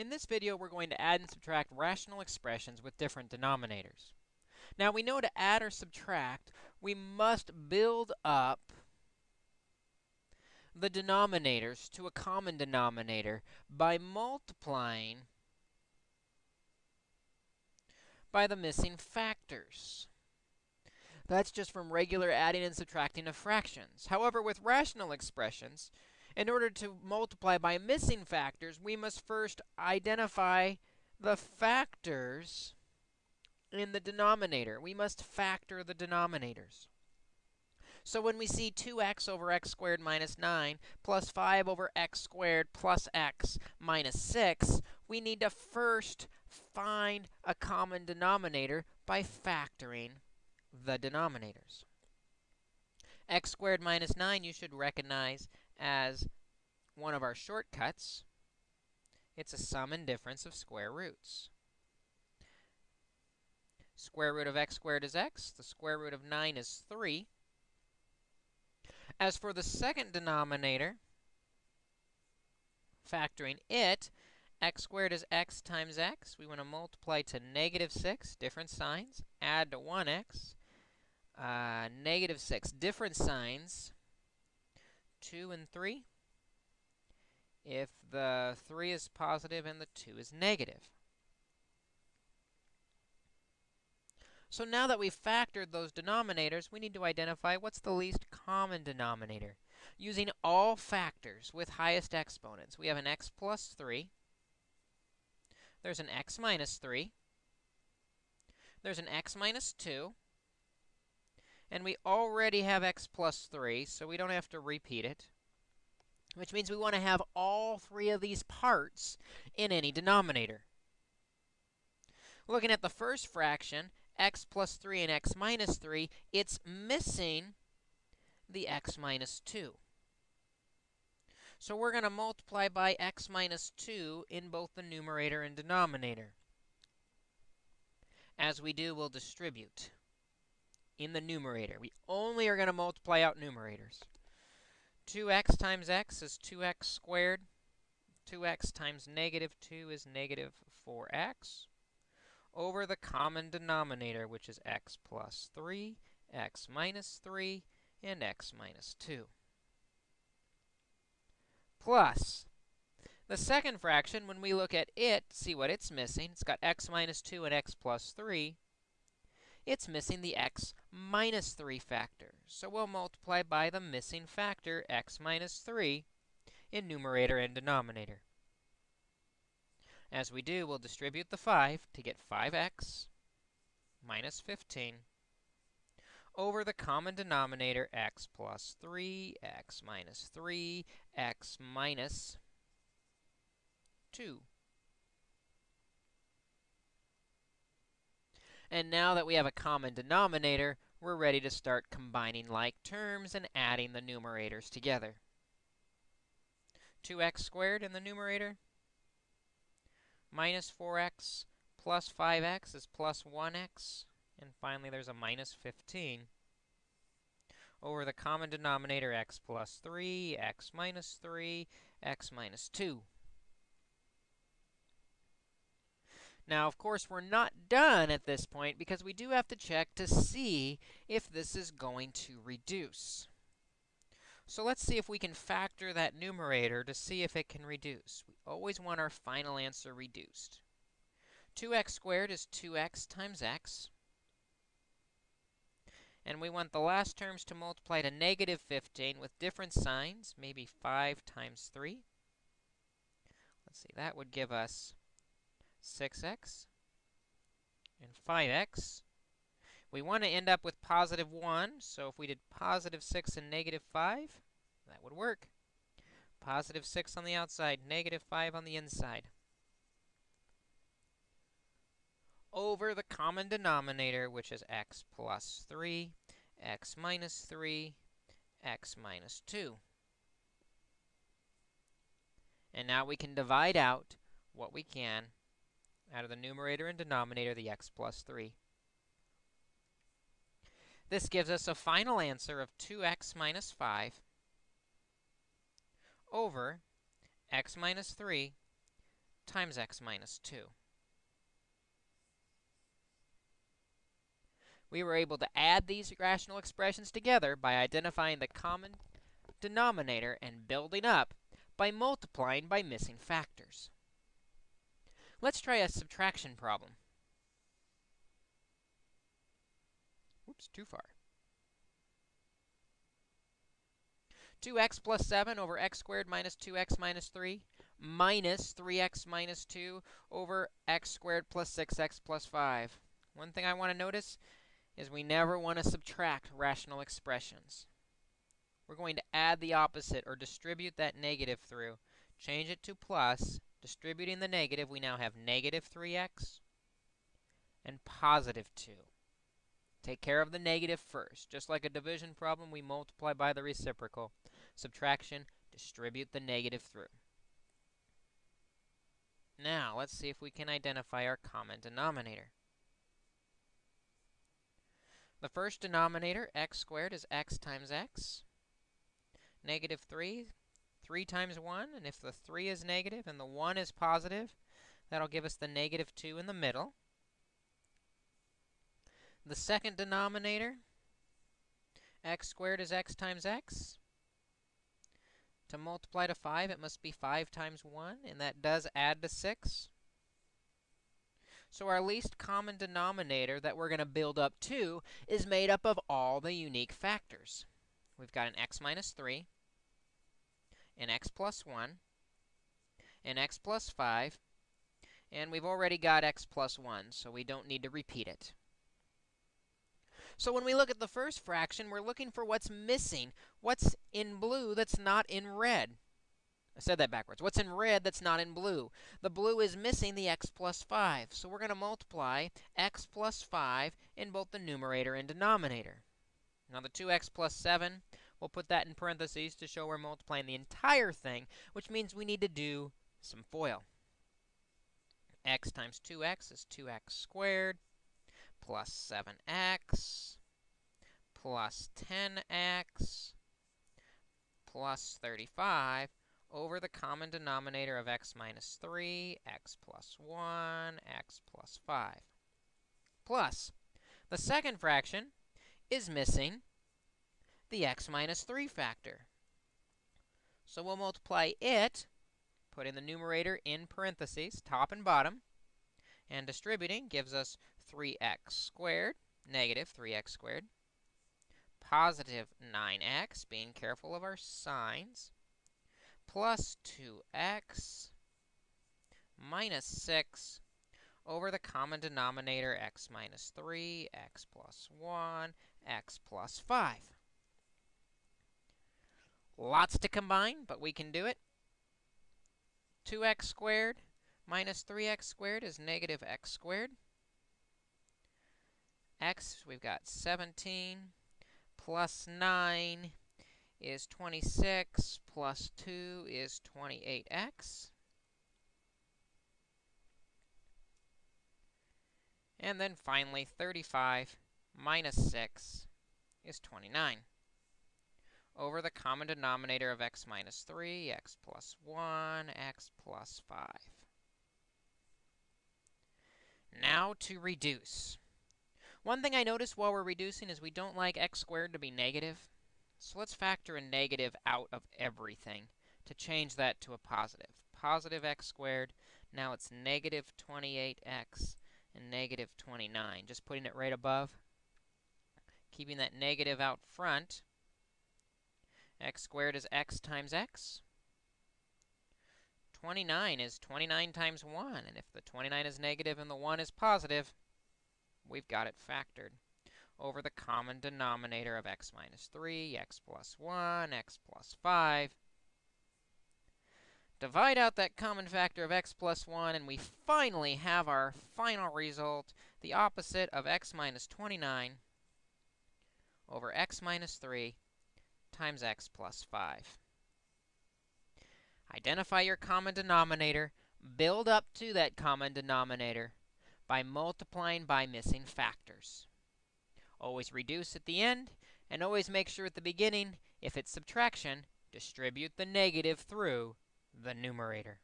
In this video, we're going to add and subtract rational expressions with different denominators. Now, we know to add or subtract, we must build up the denominators to a common denominator by multiplying by the missing factors. That's just from regular adding and subtracting of fractions. However, with rational expressions, in order to multiply by missing factors, we must first identify the factors in the denominator. We must factor the denominators. So when we see 2x over x squared minus 9 plus 5 over x squared plus x minus 6, we need to first find a common denominator by factoring the denominators. x squared minus 9 you should recognize as one of our shortcuts. It's a sum and difference of square roots. Square root of x squared is x. The square root of 9 is 3. As for the second denominator, factoring it, x squared is x times x. We want to multiply to negative 6, different signs, add to 1x. Uh, negative 6, different signs, 2 and 3 if the 3 is positive and the 2 is negative. So now that we've factored those denominators, we need to identify what's the least common denominator. Using all factors with highest exponents, we have an x plus 3. There's an x minus 3. There's an x minus 2. And we already have x plus 3, so we don't have to repeat it. Which means we want to have all three of these parts in any denominator. Looking at the first fraction, x plus 3 and x minus 3, it's missing the x minus 2. So we're going to multiply by x minus 2 in both the numerator and denominator. As we do, we'll distribute in the numerator. We only are going to multiply out numerators. 2x times x is 2x squared. 2x times negative 2 is negative 4x over the common denominator, which is x plus 3, x minus 3, and x minus 2. Plus, the second fraction, when we look at it, see what it's missing. It's got x minus 2 and x plus 3 it's missing the x minus 3 factor. So we'll multiply by the missing factor, x minus 3, in numerator and denominator. As we do, we'll distribute the 5 to get 5x minus 15 over the common denominator, x plus 3, x minus 3, x minus 2. And now that we have a common denominator, we're ready to start combining like terms and adding the numerators together. 2x squared in the numerator minus 4x plus 5x is plus 1x. And finally, there's a minus 15 over the common denominator x plus 3, x minus 3, x minus 2. Now, of course, we're not done at this point because we do have to check to see if this is going to reduce. So let's see if we can factor that numerator to see if it can reduce. We always want our final answer reduced. 2x squared is 2x times x. And we want the last terms to multiply to negative 15 with different signs, maybe 5 times 3. Let's see, that would give us 6x and 5x. We want to end up with positive 1, so if we did positive 6 and negative 5, that would work. Positive 6 on the outside, negative 5 on the inside. Over the common denominator, which is x plus 3, x minus 3, x minus 2. And now we can divide out what we can out of the numerator and denominator the x plus 3. This gives us a final answer of 2x minus 5 over x minus 3 times x minus 2. We were able to add these rational expressions together by identifying the common denominator and building up by multiplying by missing factors. Let's try a subtraction problem. Oops, too far. 2x plus 7 over x squared minus 2x minus 3 minus 3x minus 2 over x squared plus 6x plus 5. One thing I want to notice is we never want to subtract rational expressions. We're going to add the opposite or distribute that negative through. Change it to plus. Distributing the negative, we now have negative 3x and positive 2. Take care of the negative first. Just like a division problem, we multiply by the reciprocal. Subtraction, distribute the negative through. Now, let's see if we can identify our common denominator. The first denominator, x squared, is x times x. Negative 3, 3 times 1, and if the 3 is negative and the 1 is positive, that'll give us the negative 2 in the middle. The second denominator, x squared is x times x. To multiply to 5, it must be 5 times 1, and that does add to 6. So our least common denominator that we're going to build up to is made up of all the unique factors. We've got an x minus 3, an x plus 1, an x plus 5, and we've already got x plus 1, so we don't need to repeat it. So when we look at the first fraction, we're looking for what's missing, what's in blue that's not in red. I said that backwards. What's in red that's not in blue? The blue is missing the x plus 5. So we're going to multiply x plus 5 in both the numerator and denominator. Now the 2x plus 7, we'll put that in parentheses to show we're multiplying the entire thing, which means we need to do some FOIL. x times 2x is 2x squared plus 7x plus 10x plus 35 over the common denominator of x minus 3, x plus 1, x plus 5. Plus, the second fraction is missing the x minus 3 factor. So we'll multiply it, putting the numerator in parentheses, top and bottom, and distributing gives us 3x squared, negative 3x squared, positive 9x, being careful of our signs, plus 2x minus 6 over the common denominator x minus 3, x plus 1, x plus 5. Lots to combine, but we can do it. 2x squared minus 3x squared is negative x squared. x, we've got 17 plus 9 is 26 plus 2 is 28x. And then finally, 35 minus 6 is 29 over the common denominator of x minus 3, x plus 1, x plus 5. Now to reduce. One thing I notice while we're reducing is we don't like x squared to be negative. So let's factor a negative out of everything to change that to a positive. Positive x squared, now it's negative 28x and negative 29. Just putting it right above. Keeping that negative out front. X squared is x times x. 29 is 29 times 1, and if the 29 is negative and the 1 is positive, we've got it factored over the common denominator of x minus 3, x plus 1, x plus 5. Divide out that common factor of x plus 1, and we finally have our final result, the opposite of x minus 29 over x minus 3 times x plus 5. Identify your common denominator, build up to that common denominator by multiplying by missing factors. Always reduce at the end, and always make sure at the beginning, if it's subtraction, distribute the negative through the numerator.